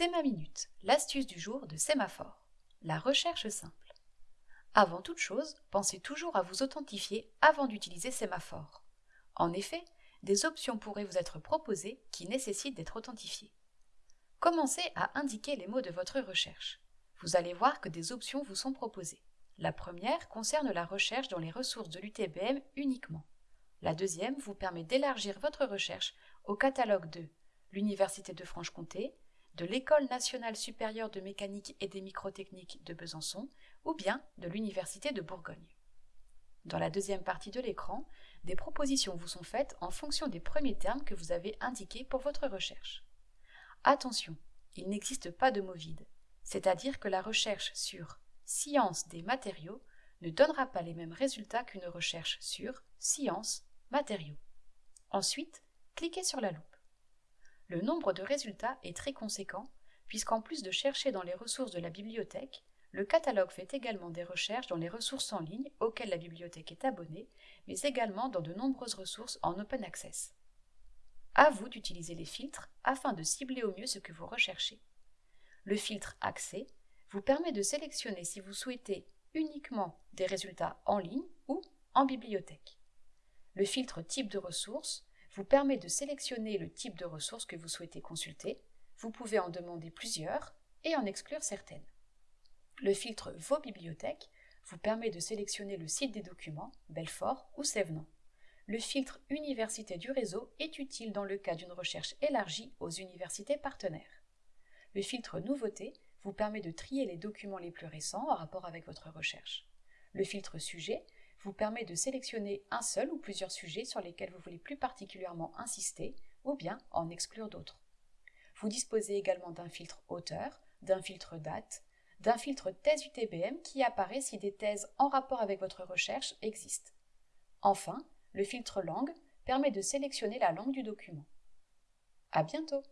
C'est ma minute, l'astuce du jour de Sémaphore. La recherche simple. Avant toute chose, pensez toujours à vous authentifier avant d'utiliser Sémaphore. En effet, des options pourraient vous être proposées qui nécessitent d'être authentifiées. Commencez à indiquer les mots de votre recherche. Vous allez voir que des options vous sont proposées. La première concerne la recherche dans les ressources de l'UTBM uniquement. La deuxième vous permet d'élargir votre recherche au catalogue de l'Université de Franche-Comté, de l'École nationale supérieure de mécanique et des microtechniques de Besançon ou bien de l'Université de Bourgogne. Dans la deuxième partie de l'écran, des propositions vous sont faites en fonction des premiers termes que vous avez indiqués pour votre recherche. Attention, il n'existe pas de mot vide, c'est-à-dire que la recherche sur science des matériaux ne donnera pas les mêmes résultats qu'une recherche sur science matériaux. Ensuite, cliquez sur la loupe. Le nombre de résultats est très conséquent, puisqu'en plus de chercher dans les ressources de la bibliothèque, le catalogue fait également des recherches dans les ressources en ligne auxquelles la bibliothèque est abonnée, mais également dans de nombreuses ressources en open access. À vous d'utiliser les filtres afin de cibler au mieux ce que vous recherchez. Le filtre Accès vous permet de sélectionner si vous souhaitez uniquement des résultats en ligne ou en bibliothèque. Le filtre Type de ressources vous permet de sélectionner le type de ressources que vous souhaitez consulter. Vous pouvez en demander plusieurs et en exclure certaines. Le filtre Vos bibliothèques vous permet de sélectionner le site des documents, Belfort ou Sévenant. Le filtre Université du réseau est utile dans le cas d'une recherche élargie aux universités partenaires. Le filtre Nouveautés vous permet de trier les documents les plus récents en rapport avec votre recherche. Le filtre Sujet vous permet de sélectionner un seul ou plusieurs sujets sur lesquels vous voulez plus particulièrement insister ou bien en exclure d'autres. Vous disposez également d'un filtre auteur, d'un filtre date, d'un filtre thèse UTBM qui apparaît si des thèses en rapport avec votre recherche existent. Enfin, le filtre langue permet de sélectionner la langue du document. À bientôt!